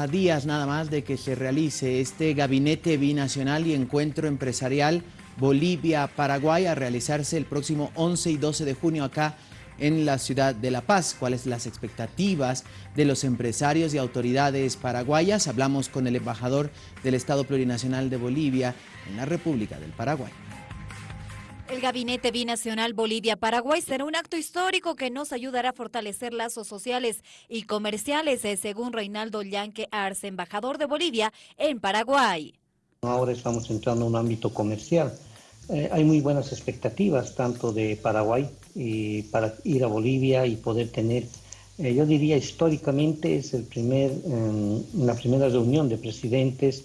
A días nada más de que se realice este gabinete binacional y encuentro empresarial Bolivia-Paraguay a realizarse el próximo 11 y 12 de junio acá en la ciudad de La Paz. ¿Cuáles las expectativas de los empresarios y autoridades paraguayas? Hablamos con el embajador del Estado Plurinacional de Bolivia en la República del Paraguay. El Gabinete Binacional Bolivia-Paraguay será un acto histórico que nos ayudará a fortalecer lazos sociales y comerciales, eh, según Reinaldo Llanque Arce, embajador de Bolivia en Paraguay. Ahora estamos entrando en un ámbito comercial. Eh, hay muy buenas expectativas, tanto de Paraguay y para ir a Bolivia y poder tener, eh, yo diría históricamente es el primer, em, la primera reunión de presidentes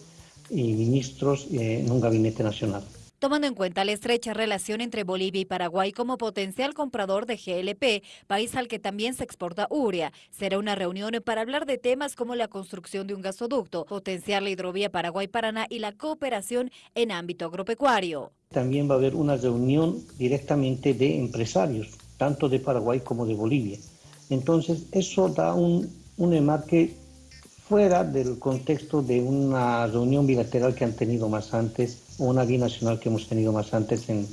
y ministros en un gabinete nacional tomando en cuenta la estrecha relación entre Bolivia y Paraguay como potencial comprador de GLP, país al que también se exporta urea. Será una reunión para hablar de temas como la construcción de un gasoducto, potenciar la hidrovía Paraguay-Paraná y la cooperación en ámbito agropecuario. También va a haber una reunión directamente de empresarios, tanto de Paraguay como de Bolivia. Entonces, eso da un, un enmarque fuera del contexto de una reunión bilateral que han tenido más antes o una binacional que hemos tenido más antes en,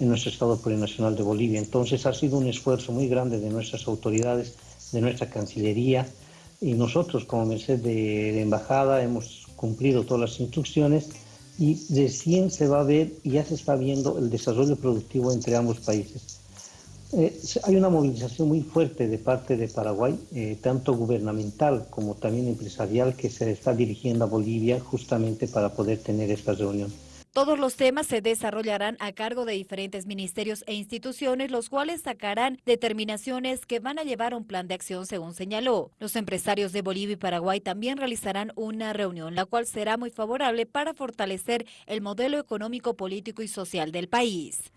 nuestro Estado Plurinacional de Bolivia. Entonces ha sido un esfuerzo muy grande de nuestras autoridades, de nuestra Cancillería y nosotros como Merced de, Embajada hemos cumplido todas las instrucciones y recién se va a ver, ya se está viendo el desarrollo productivo entre ambos países. Eh, hay una movilización muy fuerte de parte de Paraguay, eh, tanto gubernamental como también empresarial, que se está dirigiendo a Bolivia justamente para poder tener esta reunión. Todos los temas se desarrollarán a cargo de diferentes ministerios e instituciones, los cuales sacarán determinaciones que van a llevar un plan de acción, según señaló. Los empresarios de Bolivia y Paraguay también realizarán una reunión, la cual será muy favorable para fortalecer el modelo económico, político y social del país.